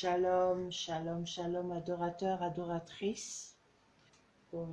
Shalom, shalom, shalom, adorateur, adoratrice. Pour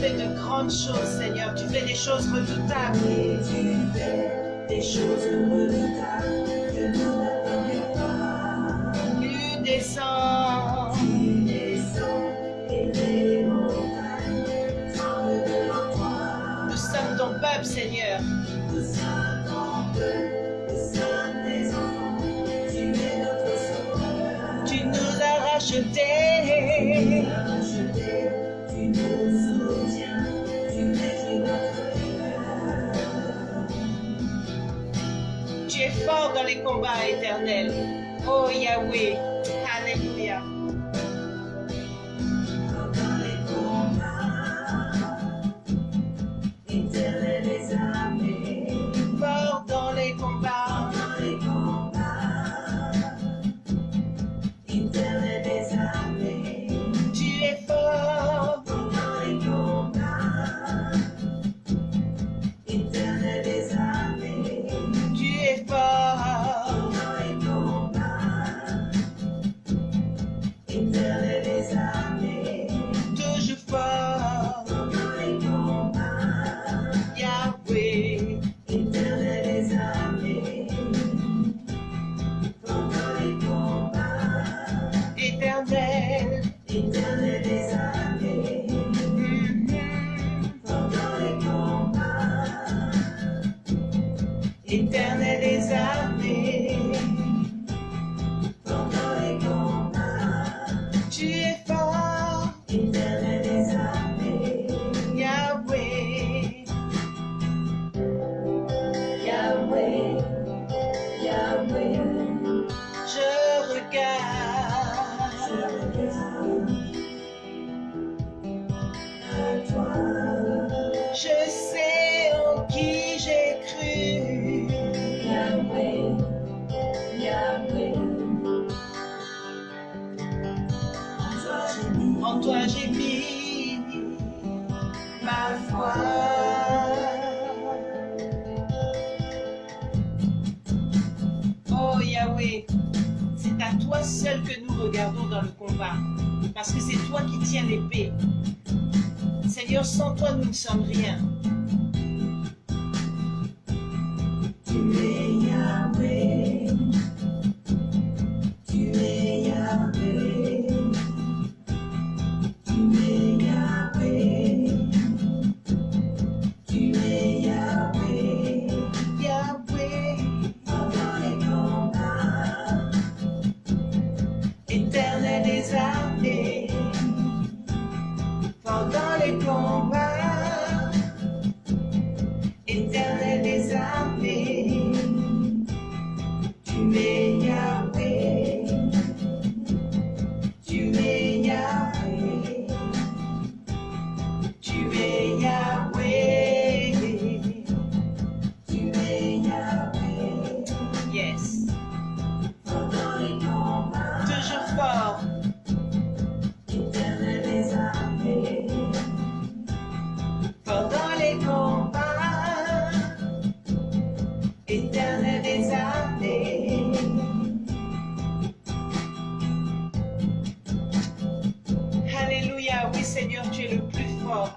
fais de grandes choses, Seigneur. Tu fais des choses redoutables. Et tu fais des choses redoutables que nous n'attendions pas. Tu descends. way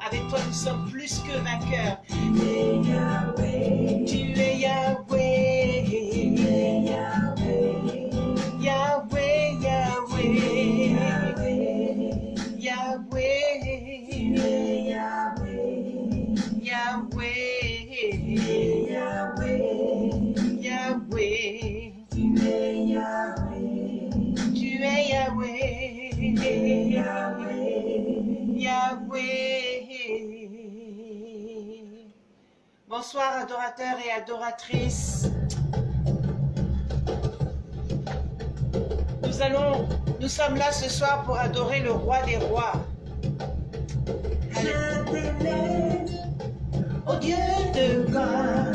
avec toi nous sommes plus que vainqueurs. Adorateurs et adoratrices. Nous allons, nous sommes là ce soir pour adorer le roi des rois. T'élève, ô Dieu de gloire,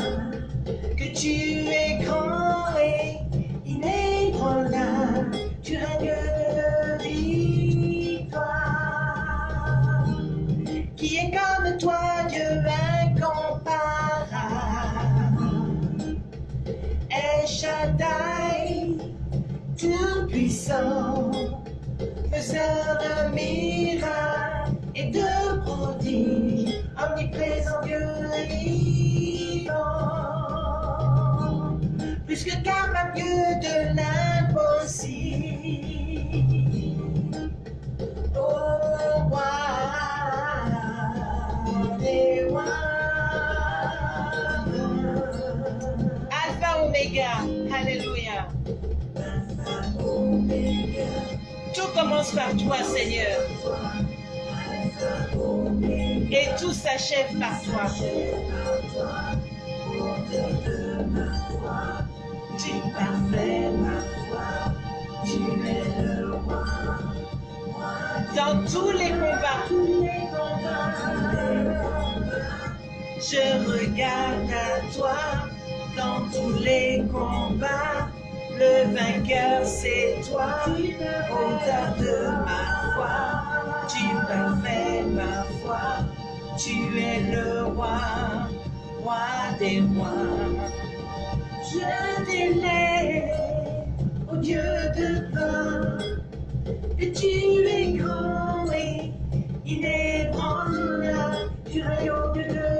que tu es grand et inébranlable, tu règnes tout-puissant, faiseur de miracles et de prodiges, omniprésent Dieu vivant, plus que capable de l'impossible. Commence par toi, Seigneur. Et tout s'achève par toi. Tu parfait ma foi, tu es le roi. Dans tous les combats, Je regarde à toi dans tous les combats. Le vainqueur, c'est toi, auteur de ma foi. Tu parfait ma foi, tu es le roi, roi des rois. Je t'élève, ô Dieu de gloire, et tu es grand et inébranlable, tu rayonnes de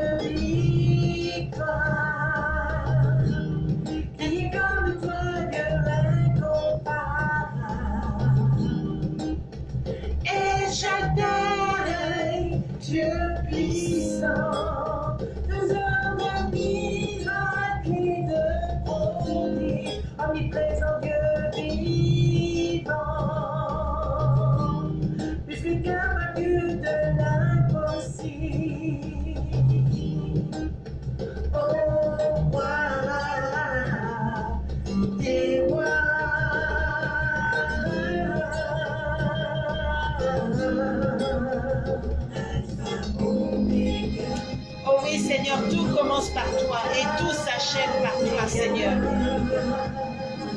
par toi, Seigneur.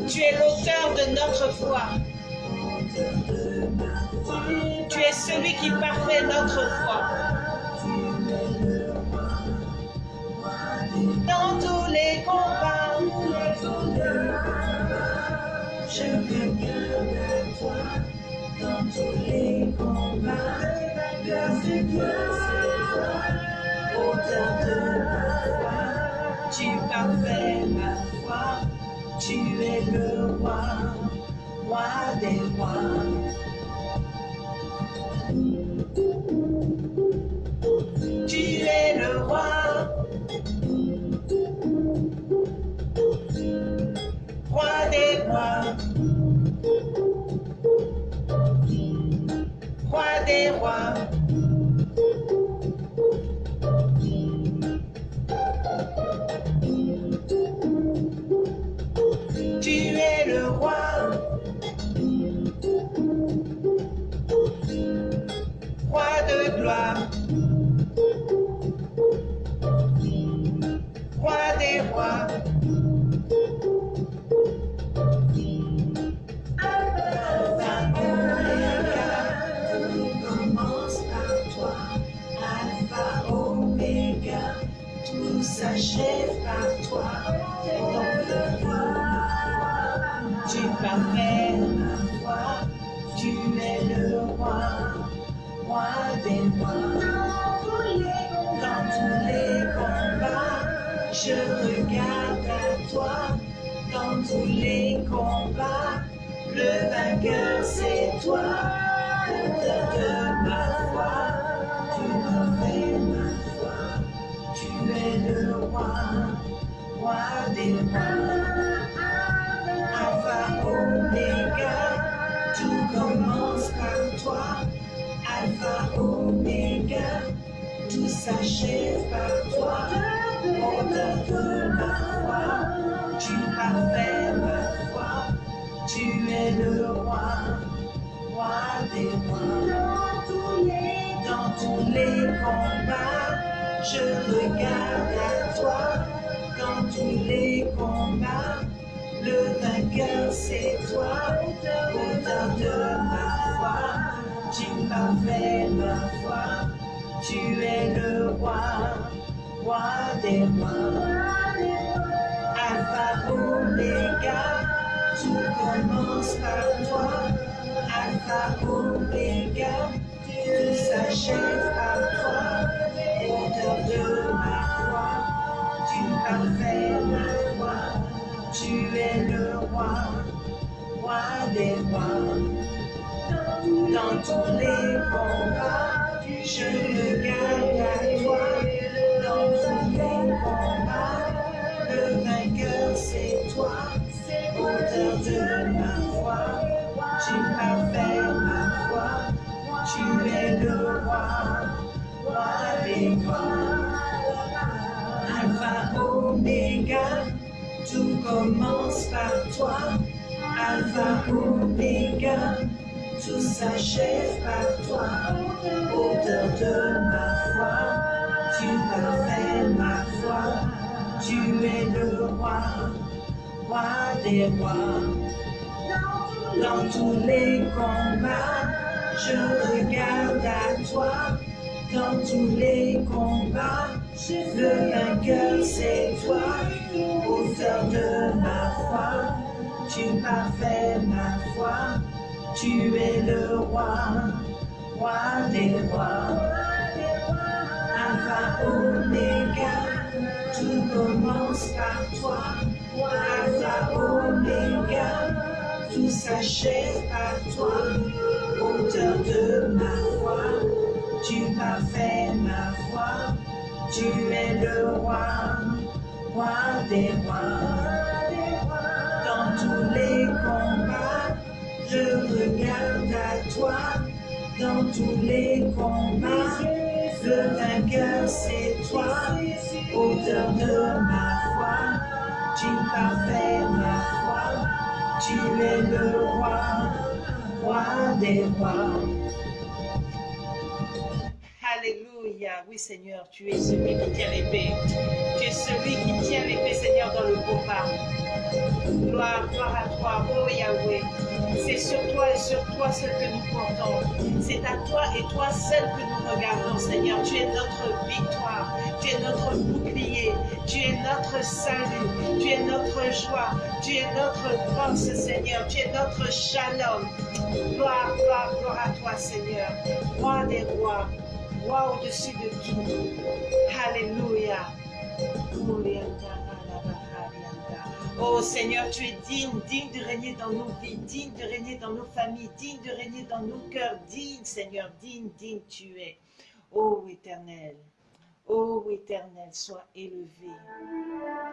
Tu es l'auteur de notre foi. Tu es celui qui parfait notre foi. Dans tous les combats, je regarde à toi. Dans tous les combats, vainqueur c'est Dieu, c'est toi, auteur de tu es le roi, roi des. Dans tous les combats, je regarde à toi. Dans tous les combats, le vainqueur c'est toi, auteur de ma foi. Tu m'as fait ma foi, tu es le roi, roi des rois. Alpha, Omega, tout commence par toi. Alpha, Omega, tout s'achève par toi. Auteur de ma foi, tu parfais ma foi. Tu es le roi, roi des rois. Dans tous les combats, je Tout commence par toi. Alpha, Omega, tout s'achève par toi. Auteur de ma foi, tu parfais ma foi. Tu es le roi, roi des rois. Dans tous les combats, je regarde à toi. Dans tous les combats, le vainqueur c'est toi, auteur de ma foi. Tu parfais ma foi, tu es le roi, roi des rois. Alpha, Omega, tout commence par toi. Alpha, Omega, tout s'achève par toi, auteur de ma foi. Tu parfais ma foi, tu es le roi, roi des rois. Dans tous les combats, je regarde à toi. Dans tous les combats, le vainqueur c'est toi, auteur de ma foi. Tu parfais ma foi, tu es le roi, roi des rois. Oui, Seigneur, tu es celui qui tient l'épée. Tu es celui qui tient l'épée, Seigneur, dans le combat. Gloire, gloire à toi, oh Yahweh. C'est sur toi et sur toi seul que nous comptons. C'est à toi et toi seul que nous regardons, Seigneur. Tu es notre victoire. Tu es notre bouclier. Tu es notre salut. Tu es notre joie. Tu es notre force, Seigneur. Tu es notre shalom. Gloire, gloire, gloire à toi, Seigneur. Roi des rois. Au-dessus de tout. Alléluia. Oh Seigneur, tu es digne, digne de régner dans nos vies, digne de régner dans nos familles, digne de régner dans nos cœurs, digne Seigneur, digne, digne tu es. Oh éternel, oh éternel, sois élevé,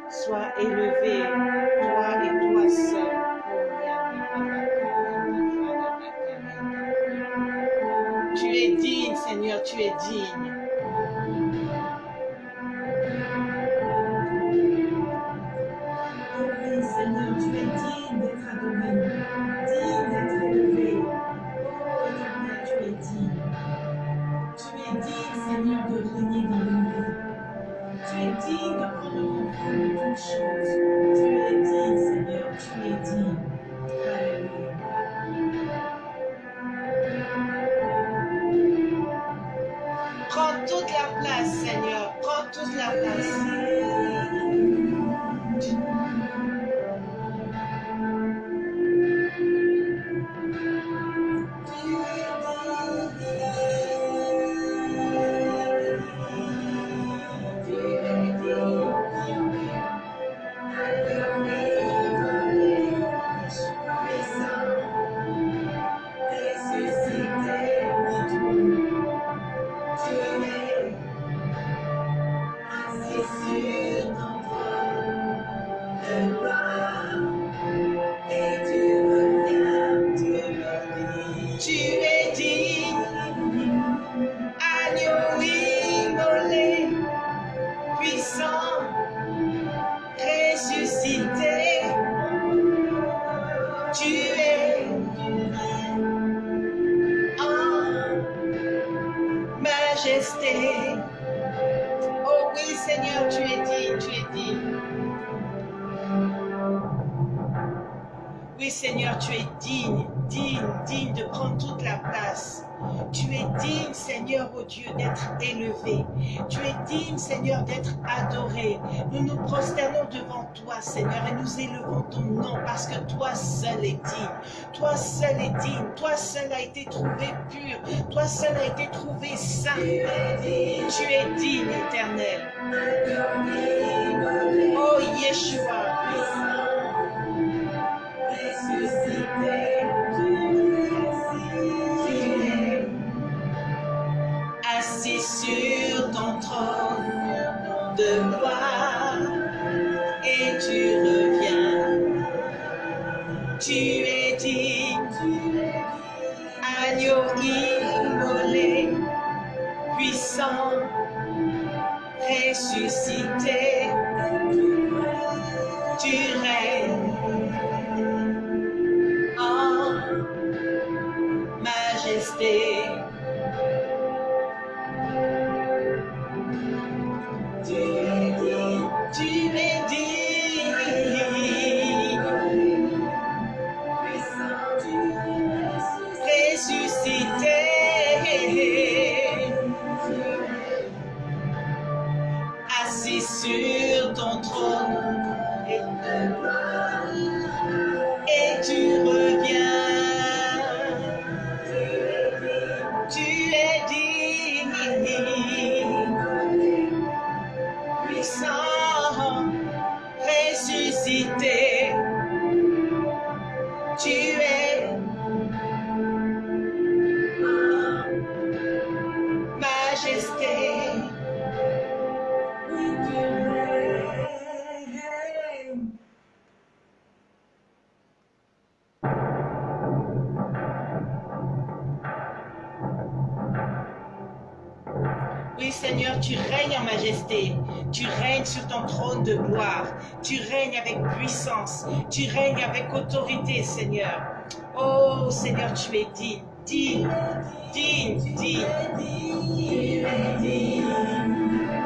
sois élevé, toi et toi seul. Tu es digne Seigneur, tu es digne. Oui, Seigneur, tu es digne d'être adoré, digne d'être élevé. Oh, Éternel, tu es digne. Tu es digne, Seigneur, de régner dans nos vies. Tu es digne de prendre contrôle de toutes choses. Tu es digne, Seigneur, tu es digne. Seigneur, et nous élevons ton nom parce que toi seul est digne. Toi seul est digne. Toi seul a été trouvé pur. Toi seul a été trouvé saint. Tu es digne, éternel. Oh, Yeshua. Puissant, ressuscité. Tu règnes Tu règnes avec autorité, Seigneur. Oh, Seigneur, tu es digne, digne, digne, digne. Tu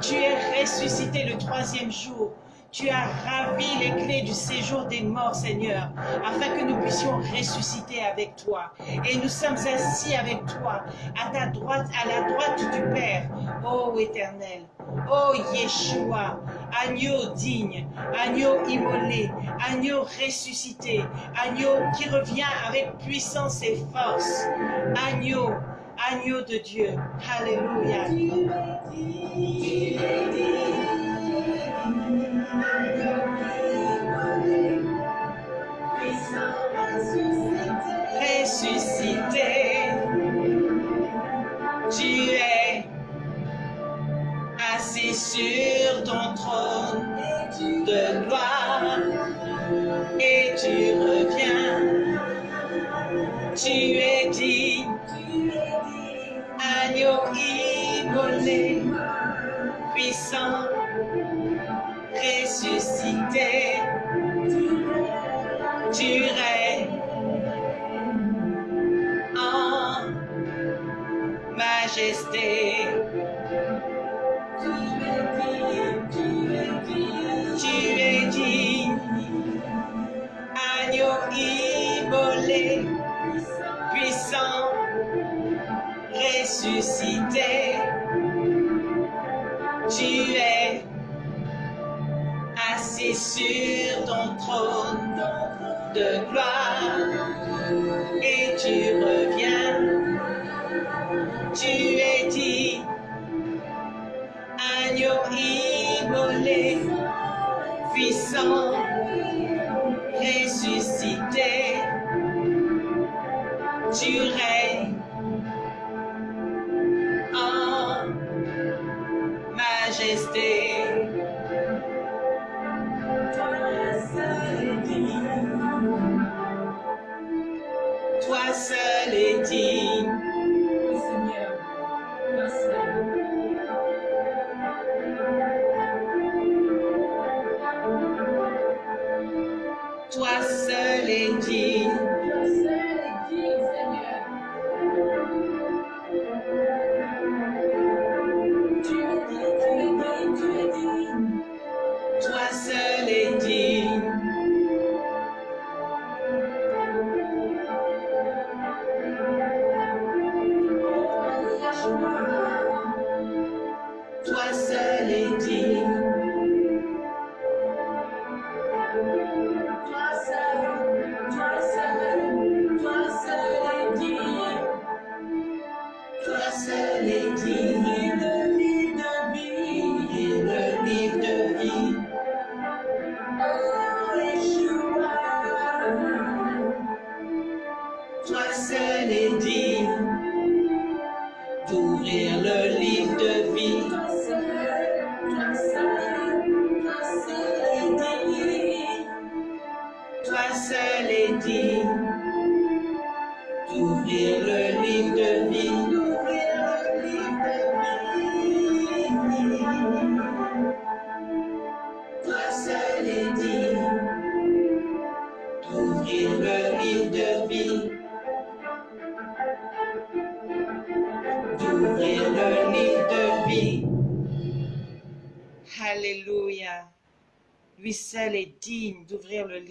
Tu es ressuscité le troisième jour. Tu as ravi les clés du séjour des morts, Seigneur, afin que nous puissions ressusciter avec toi. Et nous sommes assis avec toi, à ta droite, à la droite du Père, ô Éternel. Ô Yeshua, agneau digne, agneau immolé, agneau ressuscité, agneau qui revient avec puissance et force, agneau, agneau de Dieu. Alléluia. Ressuscité, tu es assis sur ton trône de gloire et tu reviens. Tu es immolé, puissant, ressuscité, tu règnes en majesté. sur ton trône de gloire et tu reviens. Tu es dit, agneau immolé, puissant, ressuscité, tu règnes. En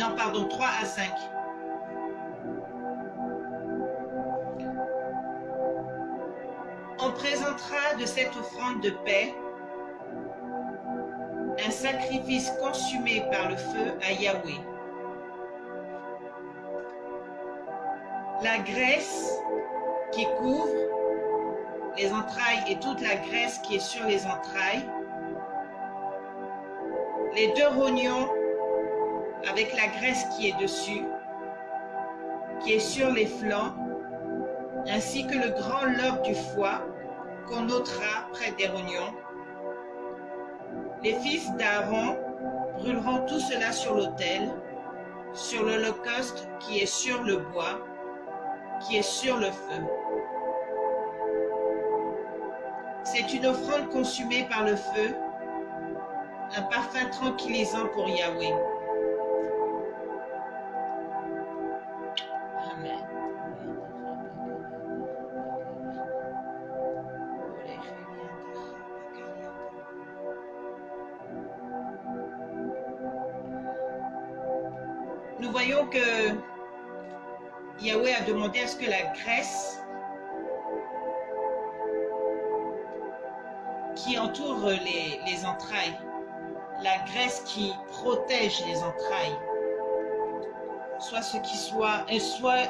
Non, pardon, 3 à 5. On présentera de cette offrande de paix un sacrifice consumé par le feu à Yahweh. La graisse qui couvre les entrailles et toute la graisse qui est sur les entrailles. Les deux rognons avec la graisse qui est dessus, qui est sur les flancs, ainsi que le grand lobe du foie qu'on ôtera près des rognons. Les fils d'Aaron brûleront tout cela sur l'autel, sur l'holocauste qui est sur le bois, qui est sur le feu. C'est une offrande consumée par le feu, un parfum tranquillisant pour Yahweh. Protège les entrailles, soit ce qui soit, et soit,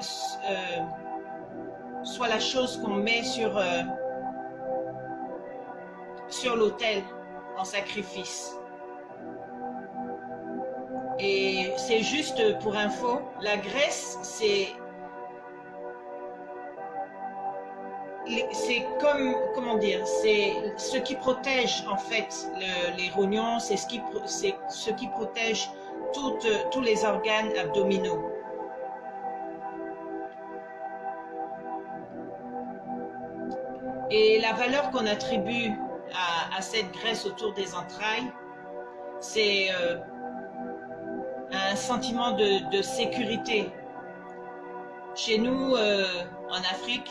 euh, soit la chose qu'on met sur, euh, sur l'autel en sacrifice. Et c'est juste pour info, la graisse, c'est c'est comme, comment dire, c'est ce qui protège en fait le, les rognons, c'est ce qui, ce qui protège tous les organes abdominaux. Et la valeur qu'on attribue à, cette graisse autour des entrailles, c'est euh, un sentiment de, de, sécurité. Chez nous, euh, en Afrique,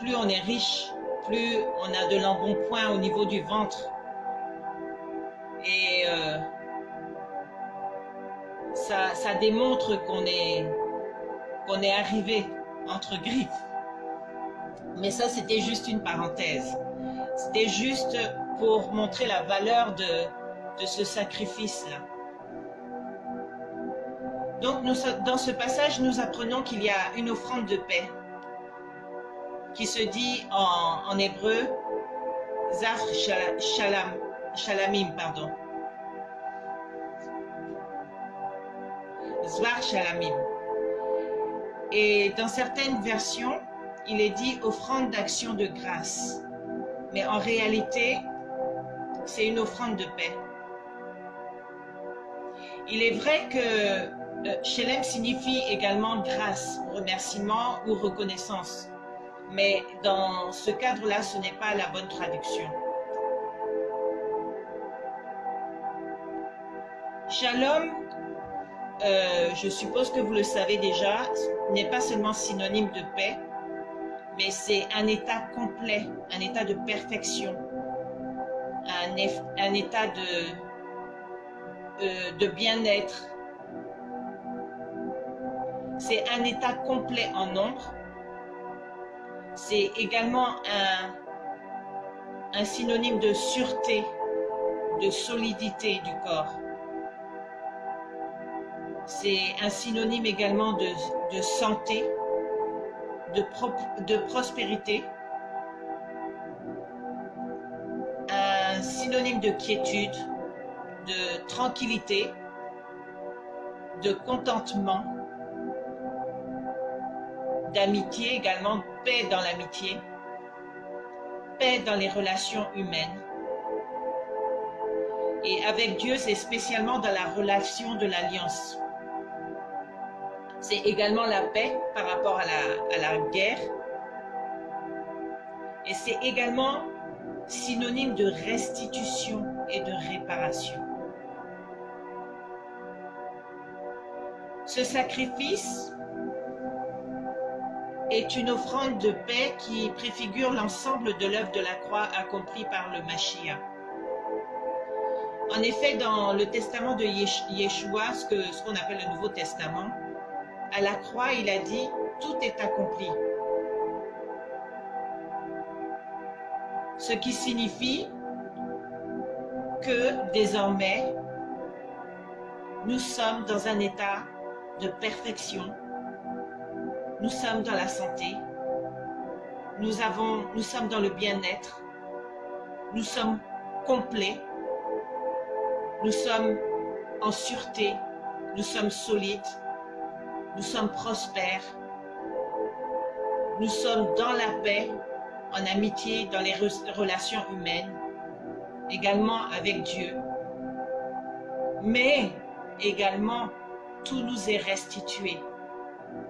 plus on est riche, plus on a de l'embonpoint au niveau du ventre. Et euh, ça, démontre qu'on est, arrivé entre griffes. Mais ça, c'était juste une parenthèse. C'était juste pour montrer la valeur de, ce sacrifice-là. Donc, dans ce passage, nous apprenons qu'il y a une offrande de paix qui se dit en, hébreu Zar Shalam, Shalamim, pardon. Zvar Shalamim. Et dans certaines versions, il est dit offrande d'action de grâce. Mais en réalité, c'est une offrande de paix. Il est vrai que Shelem signifie également grâce, remerciement ou reconnaissance. Mais dans ce cadre-là, ce n'est pas la bonne traduction. Shalom, euh, je suppose que vous le savez déjà, n'est pas seulement synonyme de paix, mais c'est un état complet, un état de perfection, un, état euh, de bien-être. C'est un état complet en nombre. C'est également un, synonyme de sûreté, de solidité du corps. C'est un synonyme également de, santé, de, prospérité, un synonyme de quiétude, de tranquillité, de contentement, d'amitié également, paix dans l'amitié, paix dans les relations humaines. Et avec Dieu, c'est spécialement dans la relation de l'alliance. C'est également la paix par rapport à la, guerre. Et c'est également synonyme de restitution et de réparation. Ce sacrifice est une offrande de paix qui préfigure l'ensemble de l'œuvre de la croix accomplie par le Mashiach. En effet, dans le testament de Yeshua, ce qu'on appelle le Nouveau Testament, à la croix, il a dit, tout est accompli. Ce qui signifie que désormais, nous sommes dans un état de perfection. Nous sommes dans la santé. Nous, sommes dans le bien-être. Nous sommes complets. Nous sommes en sûreté. Nous sommes solides. Nous sommes prospères. Nous sommes dans la paix, en amitié, dans les relations humaines, également avec Dieu. Mais également, tout nous est restitué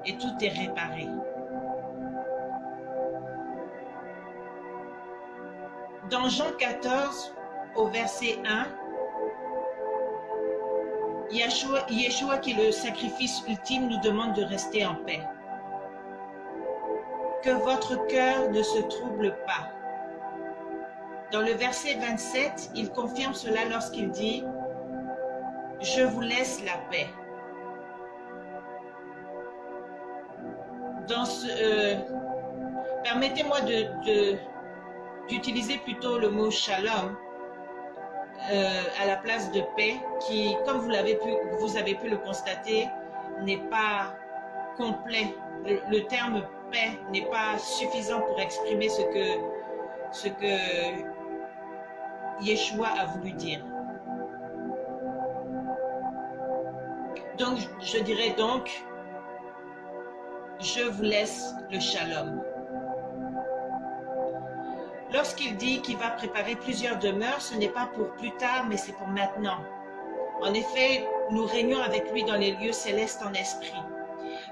et tout est réparé. Dans Jean 14, au verset 1, Yeshua, qui est le sacrifice ultime, nous demande de rester en paix. Que votre cœur ne se trouble pas. Dans le verset 27, il confirme cela lorsqu'il dit « Je vous laisse la paix ». Euh, permettez-moi d'utiliser plutôt le mot shalom euh, à la place de paix, qui, comme vous, l'avez pu, vous avez pu le constater, n'est pas complet. Le, terme paix n'est pas suffisant pour exprimer ce que, ce que Yeshua a voulu dire. Donc, je dirais donc, je vous laisse le shalom. Lorsqu'il dit qu'il va préparer plusieurs demeures, ce n'est pas pour plus tard, mais c'est pour maintenant. En effet, nous régnons avec lui dans les lieux célestes en esprit.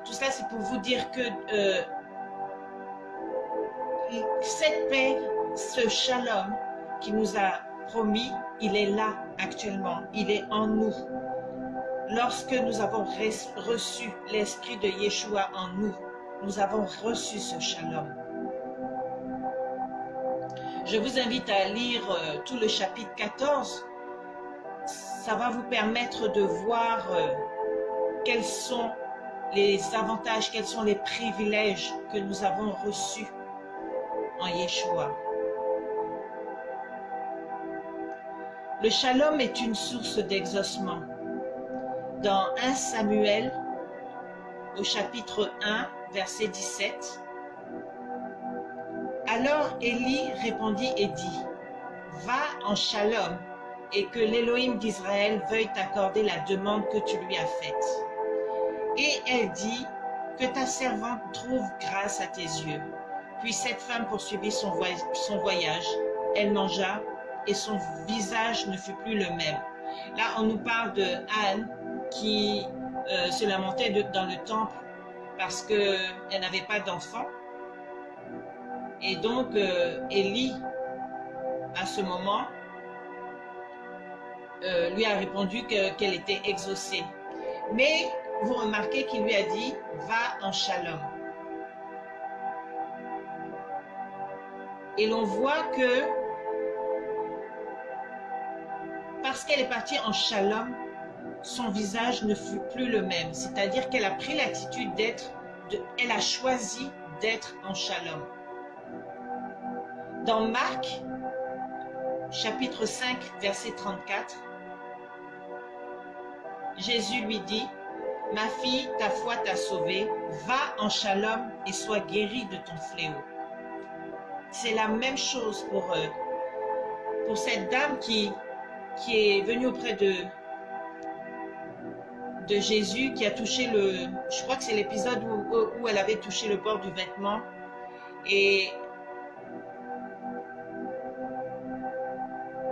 Tout ça, c'est pour vous dire que euh, cette paix, ce shalom qu'il nous a promis, il est là actuellement, il est en nous. Lorsque nous avons reçu l'esprit de Yeshua en nous, nous avons reçu ce shalom. Je vous invite à lire euh, tout le chapitre 14. Ça va vous permettre de voir euh, quels sont les avantages, quels sont les privilèges que nous avons reçus en Yeshua. Le shalom est une source d'exaucement. Dans 1 Samuel, au chapitre 1, verset 17, alors Élie répondit et dit, Va en Shalom, et que l'Élohim d'Israël veuille t'accorder la demande que tu lui as faite. Et elle dit, Que ta servante trouve grâce à tes yeux. Puis cette femme poursuivit son, voyage. Elle mangea, et son visage ne fut plus le même. Là, on nous parle de Anne qui euh, se lamentait dans le temple parce qu'elle n'avait pas d'enfant. Et donc, euh, Élie, à ce moment, euh, lui a répondu qu'elle était exaucée. Mais vous remarquez qu'il lui a dit, va en shalom. Et l'on voit que parce qu'elle est partie en shalom, son visage ne fut plus le même. C'est-à-dire qu'elle a pris l'attitude d'être, elle a choisi d'être en shalom. Dans Marc, chapitre 5, verset 34, Jésus lui dit, « Ma fille, ta foi t'a sauvée, va en shalom et sois guérie de ton fléau. » C'est la même chose pour, euh, pour cette dame qui, qui est venue auprès de, de Jésus, qui a touché le... Je crois que c'est l'épisode où, elle avait touché le bord du vêtement. Et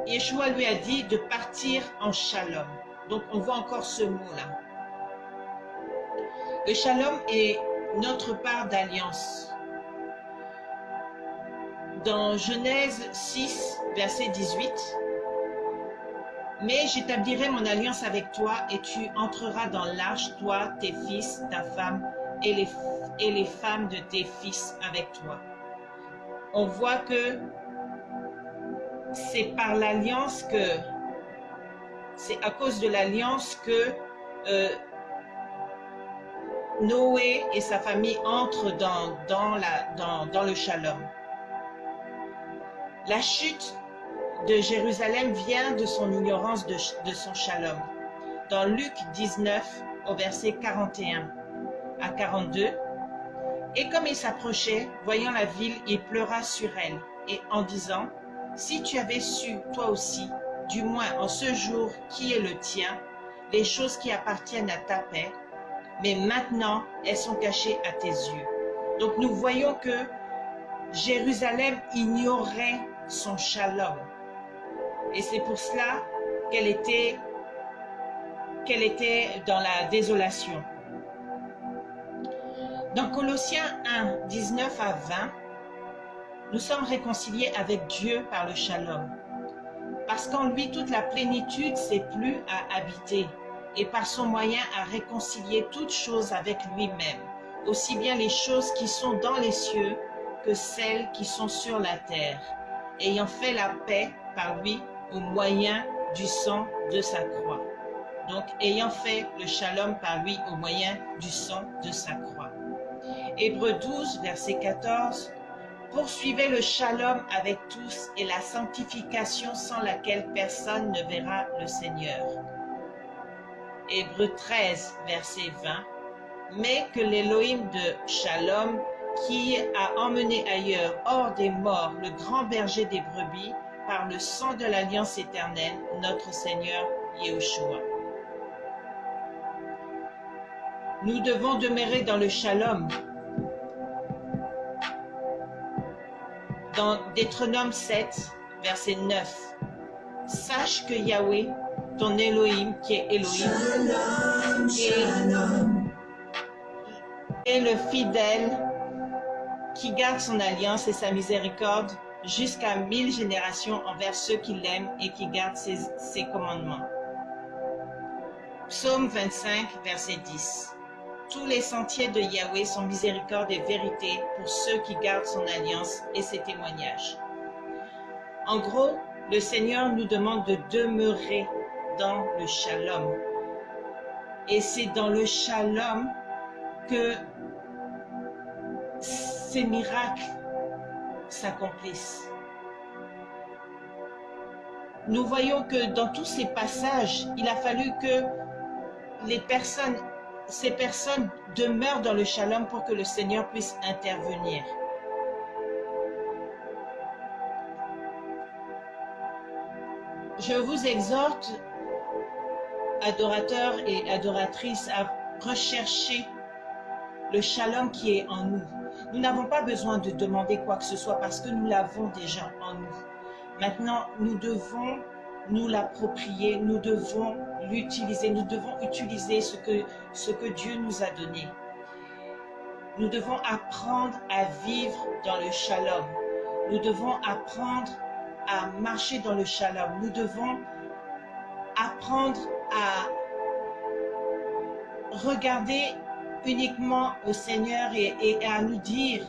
Yeshua lui a dit de partir en shalom. Donc on voit encore ce mot-là. Le shalom est notre part d'alliance. Dans Genèse 6, verset 18, « Mais j'établirai mon alliance avec toi et tu entreras dans l'arche, toi, tes fils, ta femme et les, et les femmes de tes fils avec toi. » On voit que c'est par l'alliance que c'est à cause de l'alliance que euh, Noé et sa famille entrent dans, dans, la, dans, dans le shalom. La chute de Jérusalem vient de son ignorance de, son shalom. Dans Luc 19, au verset 41 à 42, et comme il s'approchait, voyant la ville, il pleura sur elle, et en disant, Si tu avais su, toi aussi, du moins en ce jour qui est le tien, les choses qui appartiennent à ta paix, mais maintenant elles sont cachées à tes yeux. Donc nous voyons que Jérusalem ignorait son shalom. Et c'est pour cela qu'elle était, dans la désolation. Dans Colossiens 1, 19 à 20, nous sommes réconciliés avec Dieu par le shalom. Parce qu'en lui, toute la plénitude s'est plus à habiter et par son moyen à réconcilier toutes choses avec lui-même, aussi bien les choses qui sont dans les cieux que celles qui sont sur la terre, ayant fait la paix par lui au moyen du sang de sa croix. Donc, ayant fait le shalom par lui au moyen du sang de sa croix. Hébreu 12, verset 14. Poursuivez le shalom avec tous et la sanctification sans laquelle personne ne verra le Seigneur. Hébreu 13, verset 20. Mais que l'Élohim de shalom, qui a emmené ailleurs, hors des morts, le grand berger des brebis, par le sang de l'alliance éternelle, notre Seigneur Yahushua. Nous devons demeurer dans le shalom. Dans Deutéronome 7, verset 9. Sache que Yahweh, ton Elohim, qui est Elohim, est, est le fidèle qui garde son alliance et sa miséricorde jusqu'à mille générations envers ceux qui l'aiment et qui gardent ses, commandements. Psaume 25, verset 10. Tous les sentiers de Yahweh sont miséricorde et vérité pour ceux qui gardent son alliance et ses témoignages. En gros, le Seigneur nous demande de demeurer dans le shalom. Et c'est dans le shalom que ces miracles s'accomplissent. Nous voyons que dans tous ces passages, il a fallu que ces personnes demeurent dans le shalom pour que le Seigneur puisse intervenir. Je vous exhorte, adorateurs et adoratrices, à rechercher le shalom qui est en nous. Nous n'avons pas besoin de demander quoi que ce soit parce que nous l'avons déjà en nous. Maintenant, nous devons nous l'approprier, nous devons l'utiliser, nous devons utiliser ce que, ce que Dieu nous a donné. Nous devons apprendre à vivre dans le shalom. Nous devons apprendre à marcher dans le shalom. Nous devons apprendre à regarder uniquement au Seigneur et, à nous dire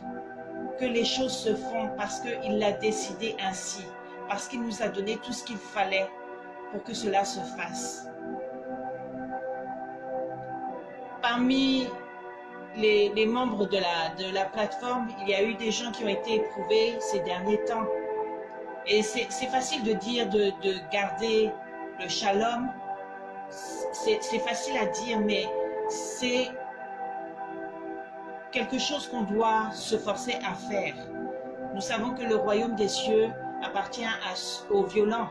que les choses se font parce qu'il l'a décidé ainsi, parce qu'il nous a donné tout ce qu'il fallait pour que cela se fasse. Parmi les, les membres de la, de la plateforme, il y a eu des gens qui ont été éprouvés ces derniers temps. Et c'est facile de dire de, de garder le shalom. C'est facile à dire, mais c'est quelque chose qu'on doit se forcer à faire. Nous savons que le royaume des cieux appartient aux violents.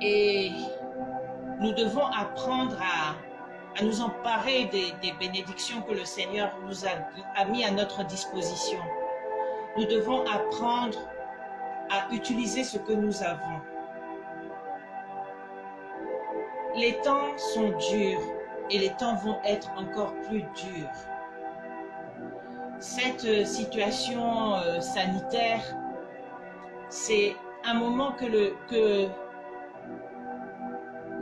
Et nous devons apprendre à, nous emparer des, des, bénédictions que le Seigneur nous a, a mis à notre disposition. Nous devons apprendre à utiliser ce que nous avons. Les temps sont durs et les temps vont être encore plus durs. Cette situation euh, sanitaire, c'est un moment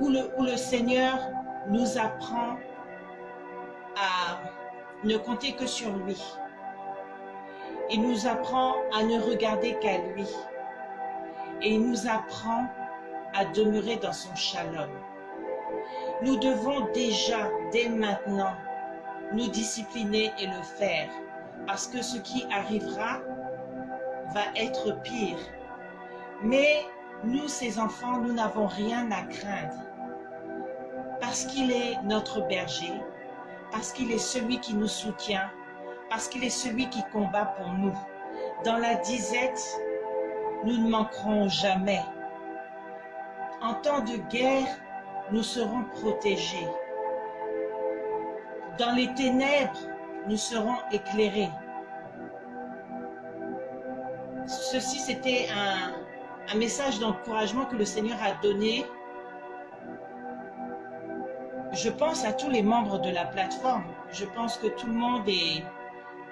où le Seigneur nous apprend à ne compter que sur lui. Il nous apprend à ne regarder qu'à lui. Et il nous apprend à demeurer dans son shalom. Nous devons déjà, dès maintenant, nous discipliner et le faire, parce que ce qui arrivera va être pire. Mais nous, ses enfants, nous n'avons rien à craindre, parce qu'il est notre berger, parce qu'il est celui qui nous soutient, parce qu'il est celui qui combat pour nous. Dans la disette, nous ne manquerons jamais. En temps de guerre, nous serons protégés. Dans les ténèbres, nous serons éclairés. Ceci, c'était un, message d'encouragement que le Seigneur a donné. Je pense à tous les membres de la plateforme. Je pense que tout le monde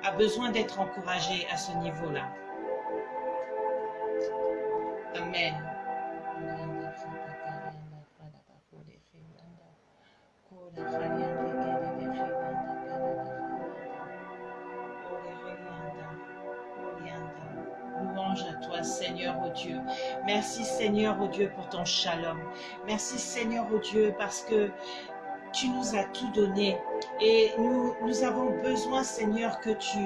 a besoin d'être encouragé à ce niveau-là. Amen. Louange à toi, Seigneur, oh Dieu. Merci, Seigneur, oh Dieu, pour ton shalom. Merci, Seigneur, oh Dieu, parce que tu nous as tout donné. Et nous, avons besoin, Seigneur, que tu,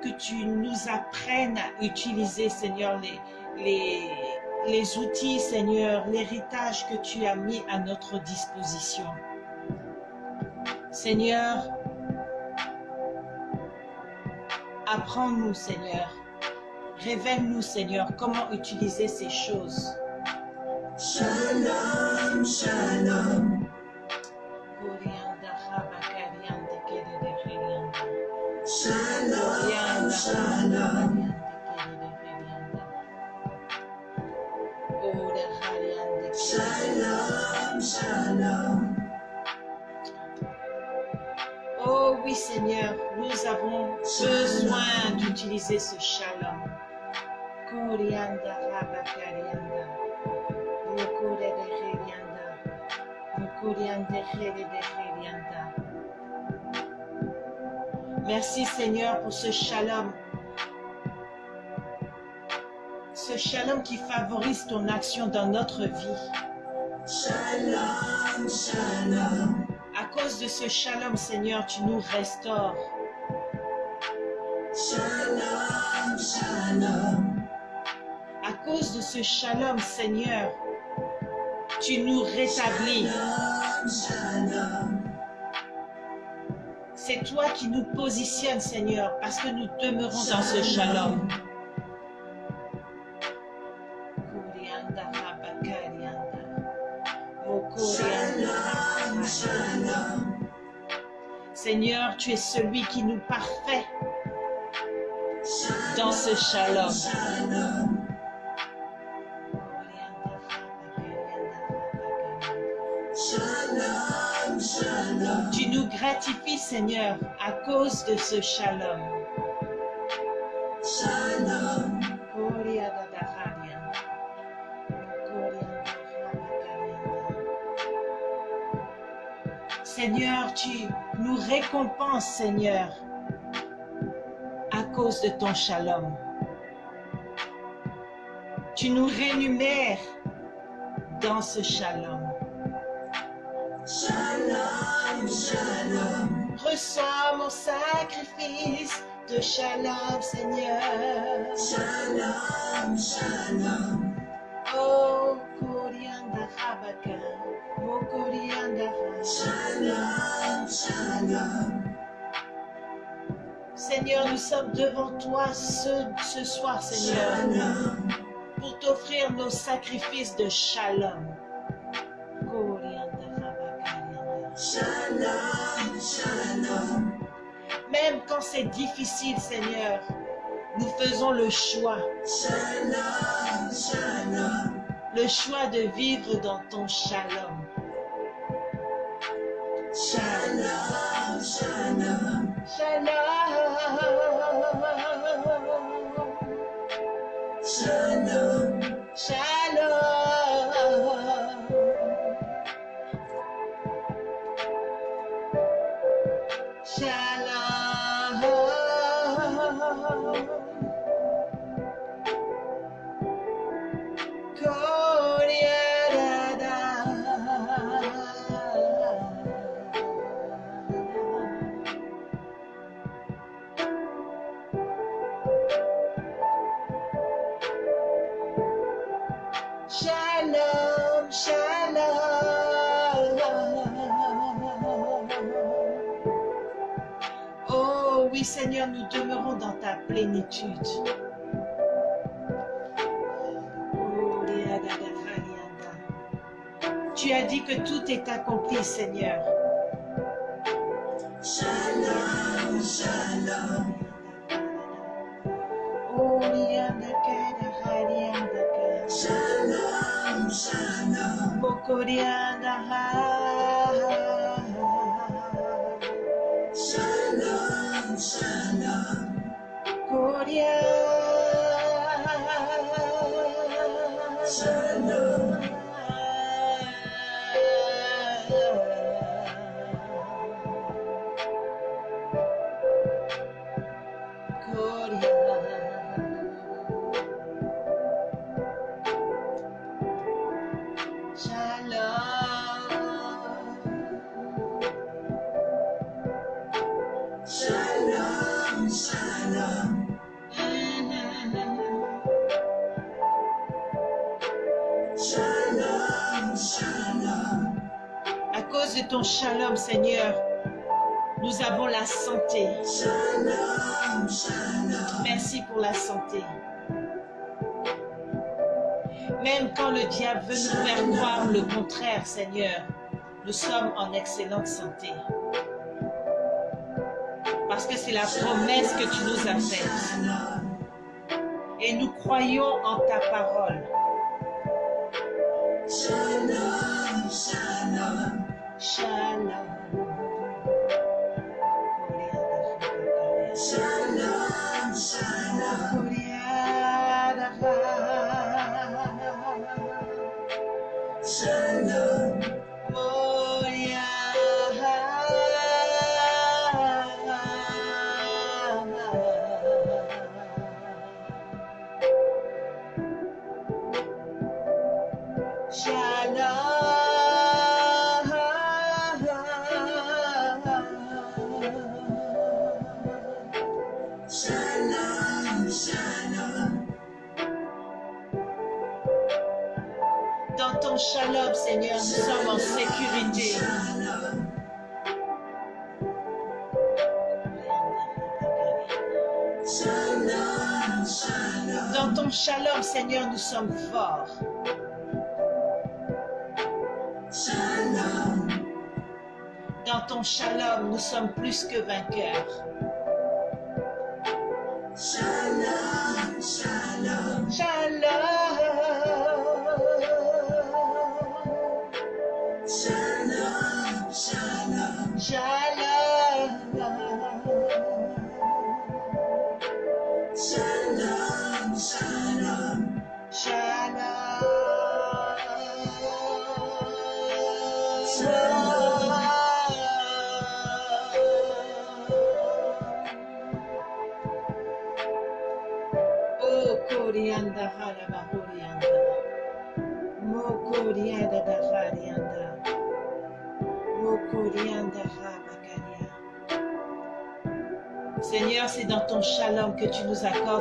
que tu nous apprennes à utiliser, Seigneur, les outils, Seigneur, l'héritage que tu as mis à notre disposition. Seigneur, apprends-nous, Seigneur. Révèle-nous, Seigneur, comment utiliser ces choses. Shalom, shalom. Shalom, shalom. Seigneur, nous avons besoin d'utiliser ce shalom. Merci Seigneur pour ce shalom. Ce shalom qui favorise ton action dans notre vie. Shalom, shalom. À cause de ce shalom, Seigneur, tu nous restaures. Shalom, shalom. À cause de ce shalom, Seigneur, tu nous rétablis. Shalom, shalom. C'est toi qui nous positionnes, Seigneur, parce que nous demeurons dans ce shalom. Seigneur, tu es celui qui nous parfait dans ce shalom. Tu nous gratifies, Seigneur, à cause de ce. Shalom. Seigneur, tu nous récompenses, Seigneur, à cause de ton shalom. Tu nous rémunères dans ce shalom. Shalom, shalom. Reçois mon sacrifice de shalom, Seigneur. Shalom, shalom. Oh, Rabaka. Shalom, shalom. Seigneur, nous sommes devant toi ce, ce soir, Seigneur, Shalom. pour t'offrir nos sacrifices de shalom. Shalom, shalom. Même quand c'est difficile, Seigneur, nous faisons le choix, Shalom, shalom. le choix de vivre dans ton shalom. Shalom, shalom. Shalom. Shalom. Shalom. Plénitude. Tu as dit que tout est accompli, Seigneur. Shalom, shalom. Shalom, shalom. Shalom, Merci pour la santé. Même quand le diable veut nous faire croire le contraire, Seigneur, nous sommes en excellente santé. Parce que c'est la promesse que tu nous as faite. Et nous croyons en ta parole. Shalom. Shalom. Shalom, Dans ton shalom, Seigneur, nous sommes en sécurité. Dans ton shalom, Seigneur, nous sommes forts. Dans ton shalom, nous sommes plus que vainqueurs.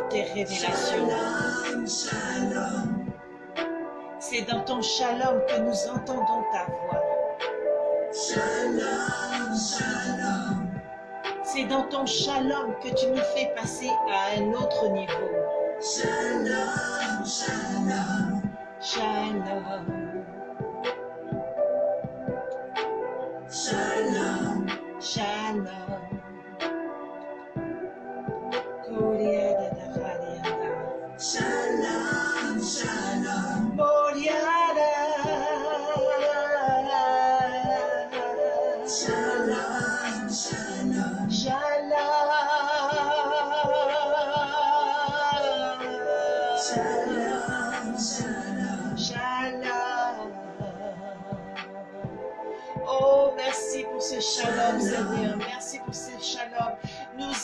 Tes révélations. C'est dans ton shalom que nous entendons ta voix. C'est dans ton shalom que tu nous fais passer à un autre niveau. Shalom. Shalom. Shalom,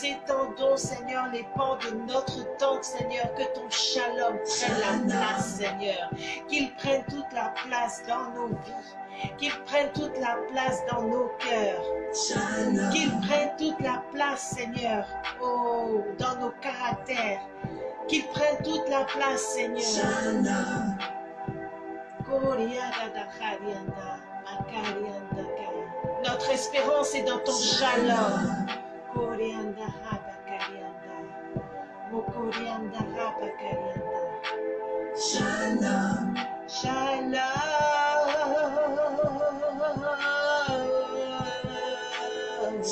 Étendons, Seigneur, les pans de notre tente, Seigneur. Que ton shalom prenne la place, Seigneur. Qu'il prenne toute la place dans nos vies. Qu'il prenne toute la place dans nos cœurs. Qu'il prenne toute la place, Seigneur, oh, dans nos caractères. Qu'il prenne toute la place, Seigneur. Notre espérance est dans ton shalom. Korianda Haba Mokorianda Rabakarianda. Shalom. Shalom.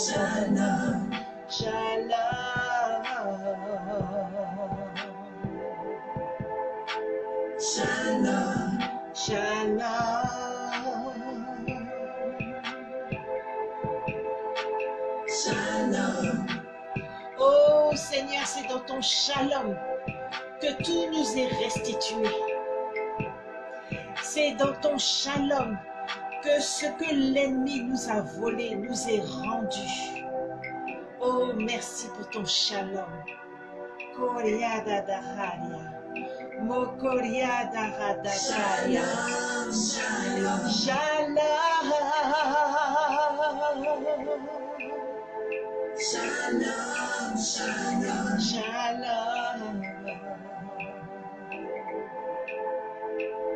Shalom. Shalom. Shalom. Shalom. Seigneur, c'est dans ton shalom que tout nous est restitué. C'est dans ton shalom que ce que l'ennemi nous a volé nous est rendu. Oh, merci pour ton. Shalom. Shalom. Shalom. Shalom. Shalom.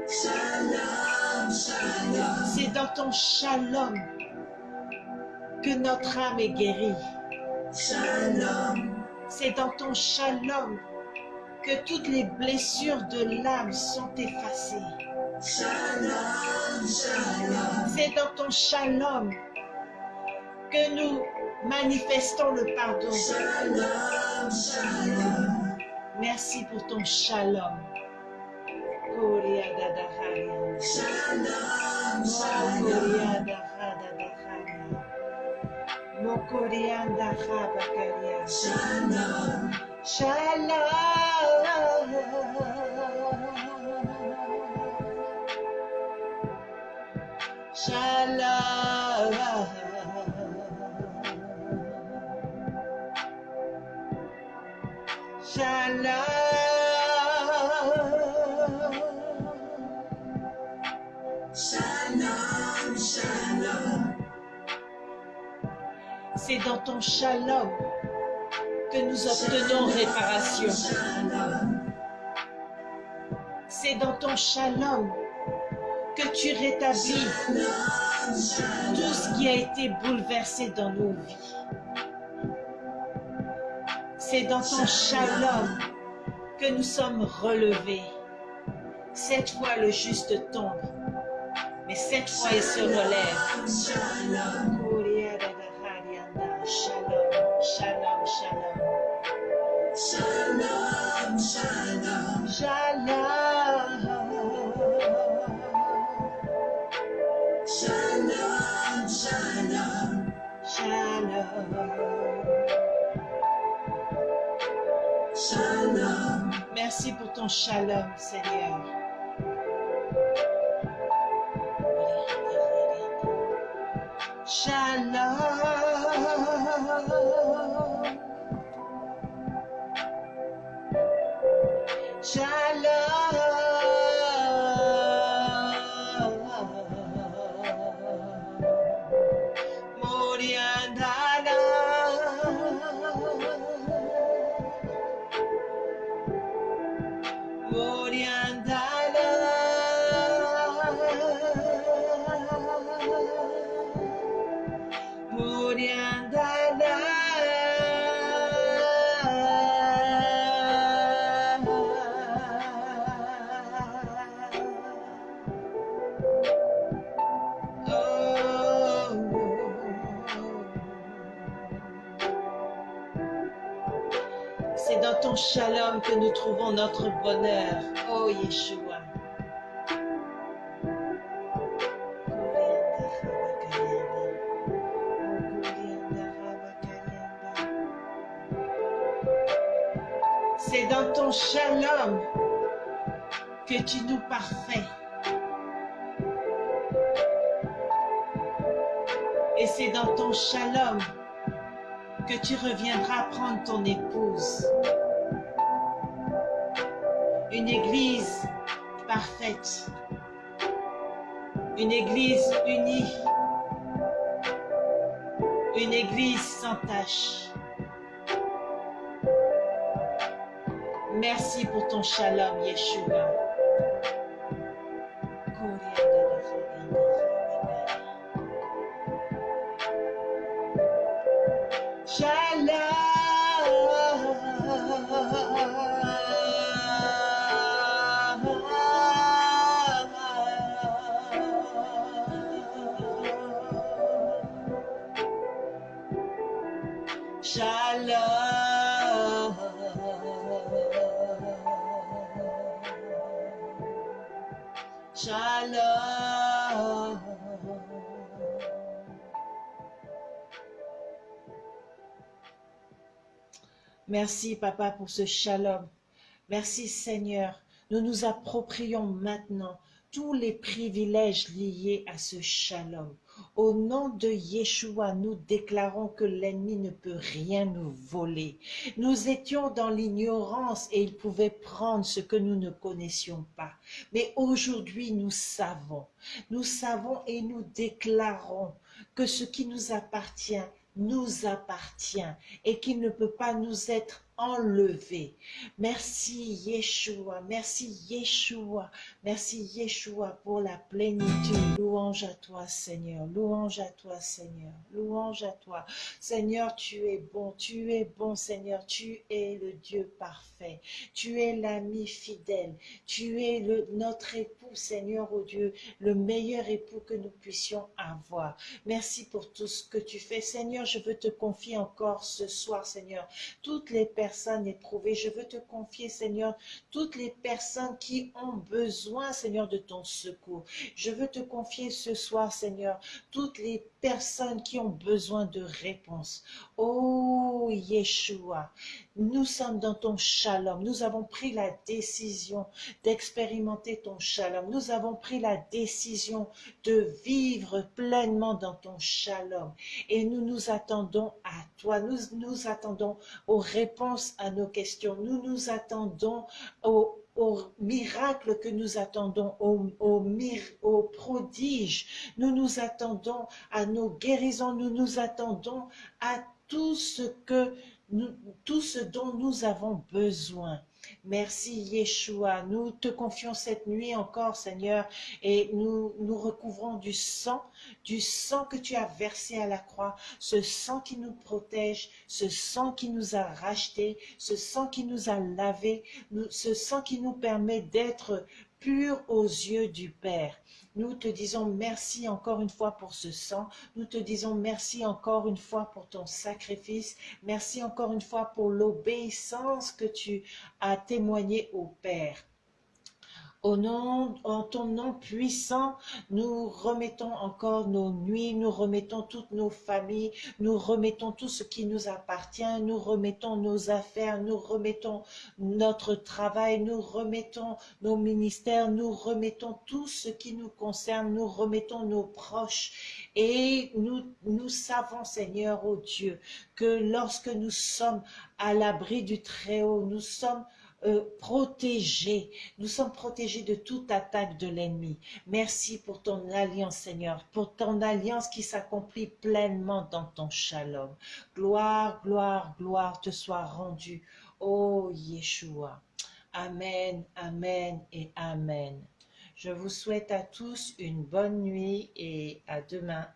Shalom. Shalom. C'est dans ton shalom que notre âme est guérie. Shalom. C'est dans ton shalom que toutes les blessures de l'âme sont effacées. Shalom. Shalom. C'est dans ton shalom que nous manifestons le pardon. Merci pour ton shalom. Shalom. Shalom. Shalom. Shalom. Shalom. Shalom. Shalom. Shalom. C'est dans ton shalom que nous obtenons réparation. C'est dans ton shalom que tu rétablis tout ce qui a été bouleversé dans nos vies. C'est dans ton shalom que nous sommes relevés. Cette fois, le juste tombe, mais cette fois, il se relève. Shalom. Shalom, shalom, shalom. Shalom. Shalom. Shalom, Shalom. Shalom. Shalom. Merci pour ton shalom, Seigneur. Shalom. Nous trouvons notre bonheur. Oh Yeshua. C'est dans ton shalom que tu nous parfais. Et c'est dans ton shalom que tu reviendras prendre ton épouse. Une église parfaite. Une église unie. Une église sans tache. Merci pour ton shalom, Yeshua. Shalom. Merci, Papa, pour ce shalom. Merci, Seigneur. Nous nous approprions maintenant tous les privilèges liés à ce shalom. Au nom de Yeshua, nous déclarons que l'ennemi ne peut rien nous voler. Nous étions dans l'ignorance et il pouvait prendre ce que nous ne connaissions pas. Mais aujourd'hui, nous savons, nous savons et nous déclarons que ce qui nous appartient nous appartient et qu'il ne peut pas nous être enlevé. Merci Yeshua, merci Yeshua, merci Yeshua pour la plénitude. Louange à toi Seigneur, louange à toi Seigneur, louange à toi. Seigneur, tu es bon, tu es bon Seigneur, tu es le Dieu parfait, tu es l'ami fidèle, tu es notre époux Seigneur, oh Dieu, le meilleur époux que nous puissions avoir. Merci pour tout ce que tu fais Seigneur, je veux te confier encore ce soir Seigneur, toutes les personnes personnes. Je veux te confier, Seigneur, toutes les personnes qui ont besoin, Seigneur, de ton secours. Je veux te confier ce soir, Seigneur, toutes les personnes qui ont besoin de réponses. Oh, Yeshua, nous sommes dans ton shalom. Nous avons pris la décision d'expérimenter ton shalom. Nous avons pris la décision de vivre pleinement dans ton shalom. Et nous nous attendons à toi. Nous nous attendons aux réponses à nos questions. Nous nous attendons aux au miracle que nous attendons, au, au, au, prodige. Nous nous attendons à nos guérisons, nous nous attendons à tout ce que tout ce dont nous avons besoin. Merci Yeshua. Nous te confions cette nuit encore, Seigneur, et nous nous recouvrons du sang, du sang que tu as versé à la croix, ce sang qui nous protège, ce sang qui nous a rachetés, ce sang qui nous a lavés, ce sang qui nous permet d'être purs aux yeux du Père. Nous te disons merci encore une fois pour ce sang. Nous te disons merci encore une fois pour ton sacrifice. Merci encore une fois pour l'obéissance que tu as témoignée au Père. Au nom, en ton nom puissant, nous remettons encore nos nuits, nous remettons toutes nos familles, nous remettons tout ce qui nous appartient, nous remettons nos affaires, nous remettons notre travail, nous remettons nos ministères, nous remettons tout ce qui nous concerne, nous remettons nos proches. Et nous, nous savons, Seigneur, oh Dieu, que lorsque nous sommes à l'abri du Très-Haut, nous sommes euh, protégés. Nous sommes protégés de toute attaque de l'ennemi. Merci pour ton alliance, Seigneur, pour ton alliance qui s'accomplit pleinement dans ton shalom. Gloire, gloire, gloire te soit rendue, ô Yeshua. Amen, Amen et Amen. Je vous souhaite à tous une bonne nuit et à demain.